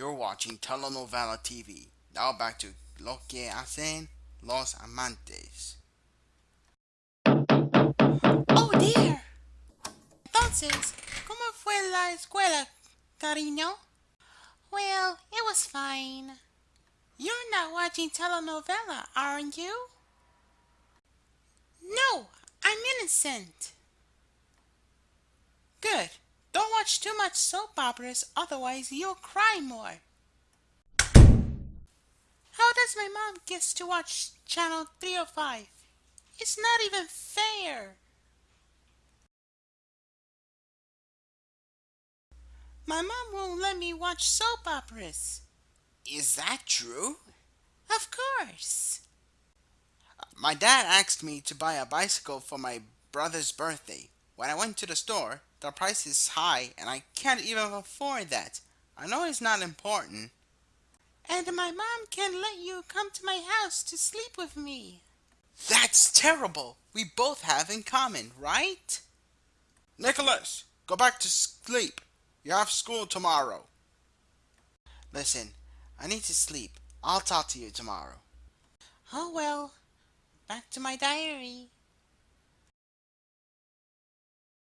You're watching Telenovela TV. Now back to Lo que hacen los amantes. Oh dear. Entonces, ¿cómo fue la escuela, cariño? Well, it was fine. You're not watching telenovela, aren't you? No, I'm innocent. Good. Watch too much soap operas, otherwise you'll cry more. How does my mom get to watch channel 305? It's not even fair. My mom won't let me watch soap operas. Is that true? Of course. My dad asked me to buy a bicycle for my brother's birthday. When I went to the store, the price is high and I can't even afford that. I know it's not important. And my mom can't let you come to my house to sleep with me. That's terrible. We both have in common, right? Nicholas, go back to sleep. You have school tomorrow. Listen, I need to sleep. I'll talk to you tomorrow. Oh well, back to my diary.